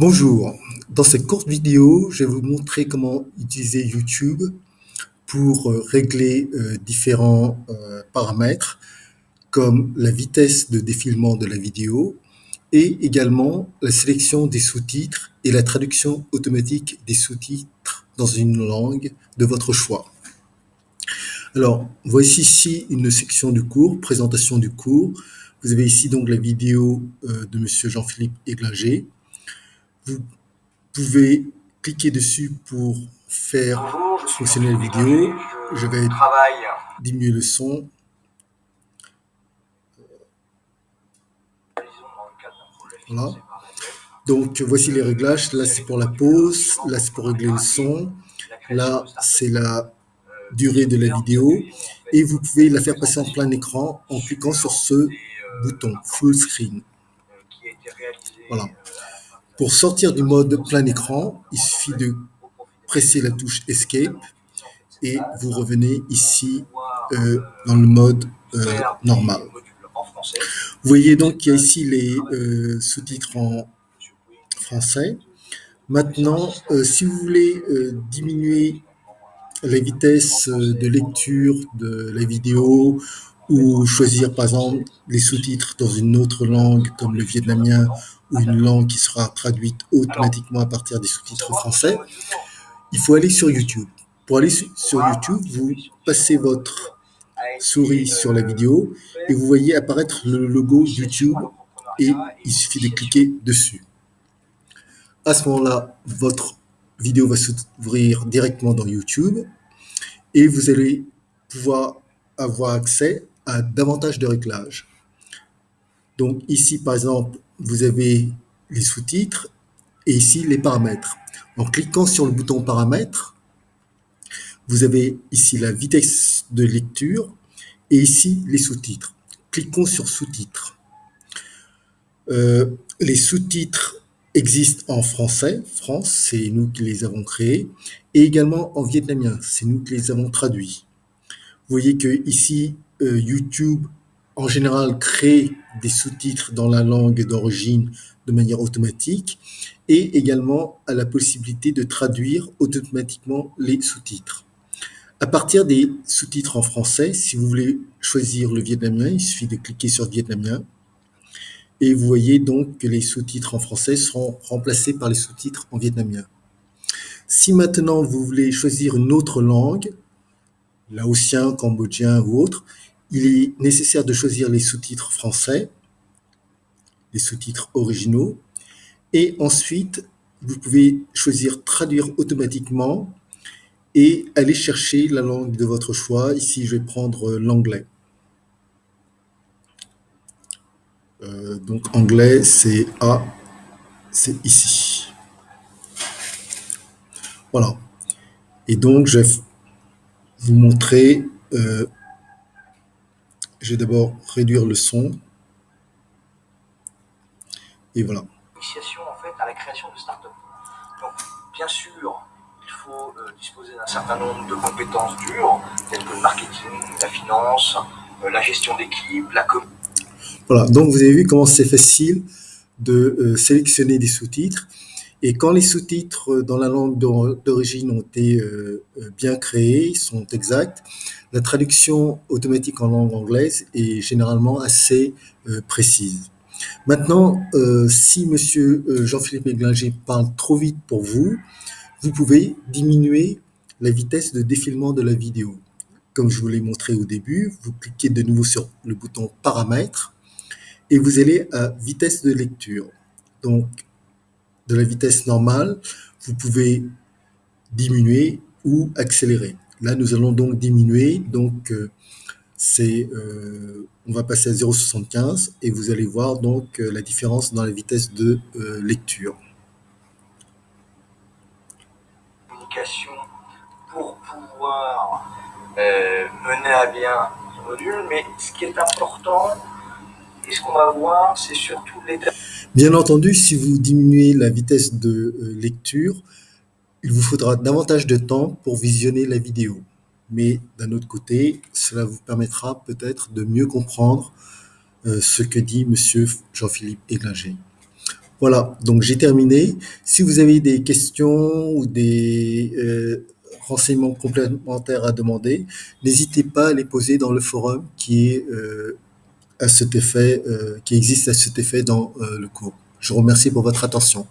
Bonjour, dans cette courte vidéo, je vais vous montrer comment utiliser YouTube pour euh, régler euh, différents euh, paramètres comme la vitesse de défilement de la vidéo et également la sélection des sous-titres et la traduction automatique des sous-titres dans une langue de votre choix. Alors, voici ici une section du cours, présentation du cours. Vous avez ici donc la vidéo de Monsieur Jean-Philippe Églinger vous pouvez cliquer dessus pour faire fonctionner la vidéo. Je vais diminuer le son. Voilà. Donc voici les réglages. Là c'est pour la pause, là c'est pour régler le son, là c'est la durée de la vidéo et vous pouvez la faire passer en plein écran en cliquant sur ce bouton full screen. Voilà. Pour sortir du mode plein écran, il suffit de presser la touche Escape et vous revenez ici euh, dans le mode euh, normal. Vous voyez donc qu'il y a ici les euh, sous-titres en français. Maintenant, si vous voulez diminuer la vitesse de lecture de la vidéo ou choisir par exemple les sous-titres dans une autre langue comme le vietnamien ou une langue qui sera traduite automatiquement à partir des sous-titres français, il faut aller sur YouTube. Pour aller sur YouTube, vous passez votre souris sur la vidéo et vous voyez apparaître le logo YouTube et il suffit de cliquer dessus. À ce moment-là, votre vidéo va s'ouvrir directement dans YouTube et vous allez pouvoir avoir accès davantage de réglages. Donc ici, par exemple, vous avez les sous-titres et ici les paramètres. En cliquant sur le bouton paramètres, vous avez ici la vitesse de lecture et ici les sous-titres. Cliquons sur sous-titres. Euh, les sous-titres existent en français, France, c'est nous qui les avons créés, et également en vietnamien, c'est nous qui les avons traduits. Vous voyez que ici, euh, YouTube en général créer des sous-titres dans la langue d'origine de manière automatique et également à la possibilité de traduire automatiquement les sous-titres. À partir des sous-titres en français, si vous voulez choisir le vietnamien, il suffit de cliquer sur vietnamien et vous voyez donc que les sous-titres en français seront remplacés par les sous-titres en vietnamien. Si maintenant vous voulez choisir une autre langue, laotien, cambodgien ou autre, il est nécessaire de choisir les sous-titres français, les sous-titres originaux, et ensuite, vous pouvez choisir traduire automatiquement et aller chercher la langue de votre choix. Ici, je vais prendre l'anglais. Euh, donc anglais, c'est A, c'est ici. Voilà. Et donc, je vais vous montrer euh, je vais d'abord réduire le son. Et voilà. Initiation en fait à la création de start-up. Donc, bien sûr, il faut euh, disposer d'un certain nombre de compétences dures, telles que le marketing, la finance, euh, la gestion d'équipe, la com. Voilà, donc vous avez vu comment c'est facile de sélectionner des sous-titres. Et quand les sous-titres dans la langue d'origine ont été bien créés, sont exacts, la traduction automatique en langue anglaise est généralement assez euh, précise. Maintenant, euh, si Monsieur euh, Jean-Philippe Méglinger parle trop vite pour vous, vous pouvez diminuer la vitesse de défilement de la vidéo. Comme je vous l'ai montré au début, vous cliquez de nouveau sur le bouton paramètres et vous allez à vitesse de lecture. Donc, de la vitesse normale, vous pouvez diminuer ou accélérer. Là, nous allons donc diminuer. Donc, euh, c'est, euh, on va passer à 0,75 et vous allez voir donc euh, la différence dans la vitesse de lecture. Pour pouvoir mener à bien ce module, mais ce qui est important ce qu'on va voir, c'est surtout les... Bien entendu, si vous diminuez la vitesse de lecture, il vous faudra davantage de temps pour visionner la vidéo. Mais d'un autre côté, cela vous permettra peut-être de mieux comprendre euh, ce que dit Monsieur Jean-Philippe Églinger. Voilà, donc j'ai terminé. Si vous avez des questions ou des euh, renseignements complémentaires à demander, n'hésitez pas à les poser dans le forum qui est euh, à cet effet, euh, qui existe à cet effet dans euh, le cours. Je vous remercie pour votre attention.